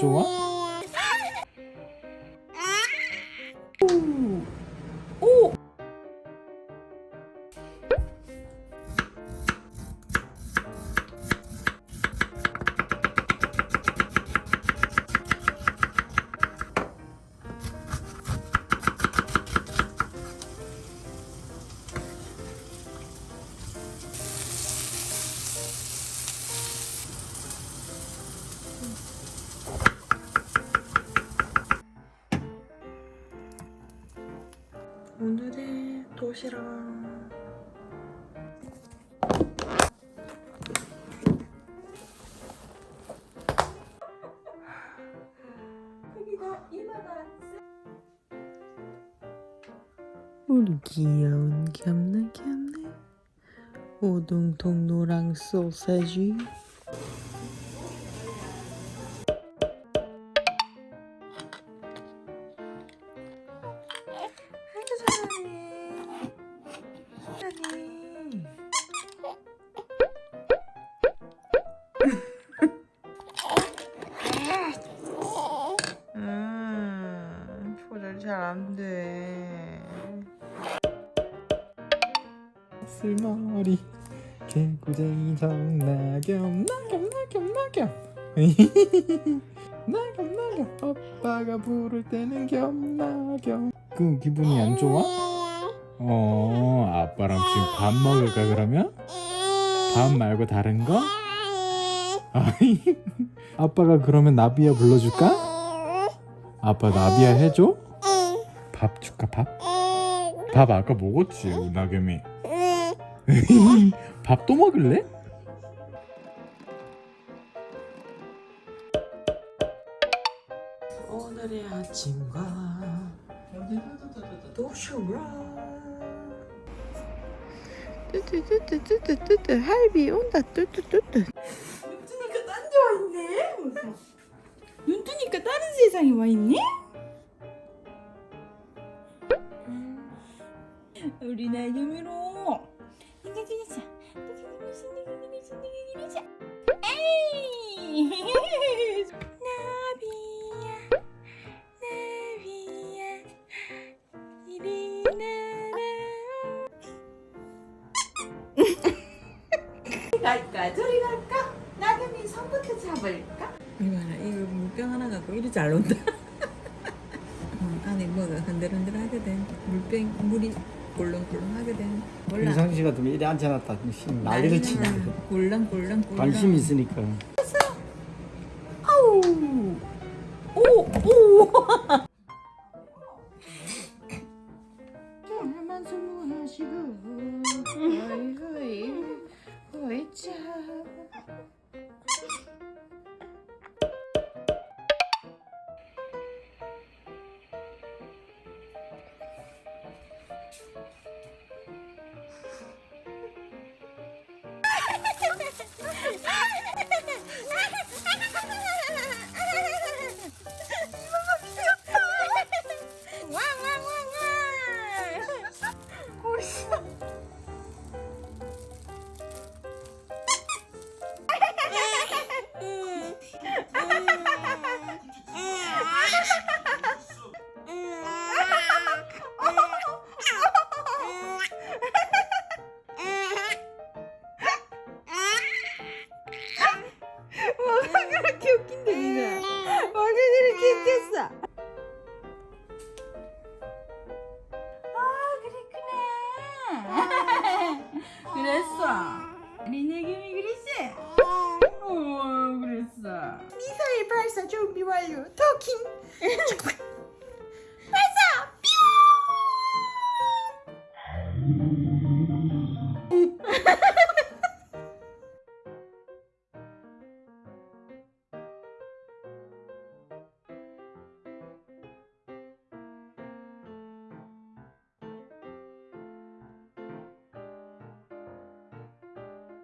좋아? 오늘의 도시락. 우리 귀여운 겸네 겸네. 오동통 노랑 소세지 잘 안 돼 쓸머리 개구쟁이 정나겸 나겸 나겸 나겸 나겸 나겸 오빠가 부를 때는 겸나겸 그 기분이 안 좋아? 어 아빠랑 지금 밥 먹을까 그러면? 밥 말고 다른 거? 아빠가 그러면 나비야 불러줄까? 아빠 나비야 해줘? 밥 줄까 밥? 밥 아까 먹었지 나겸이. 밥 또 먹을래? 오늘의 아침과 도시락 뚜뚜뚜뚜뚜뚜뚜 할비 온다 뚜뚜뚜뚜. 눈 뜨니까 딴 데 와있네. 눈 뜨니까 다른 세상에 와있네 우리 나유미로. 닝가기니자 닝가기니자 닝가기니자 닝가기니자 에이 나비야. 나비야. 이리 나라 갈까 저리 갈까 나경이 손부터 잡을까? 이봐라 이거 물병 하나 갖고 이리 잘 논다. 어, 안에 뭐가 흔들흔들 하거든 물병 물이 꿀렁꿀렁 하거든 몰라. 유상 씨 같으면 이래 앉혀놨다. 난리를 꿀렁꿀렁 꿀렁. 관심 있으니까. 아우. 오오. 할만 수무하시고 Listen, listen. 어 리네김이 그랬지? 어. 그랬어. 미사일 발사 준비 완료. 토킹. 발사! 뿅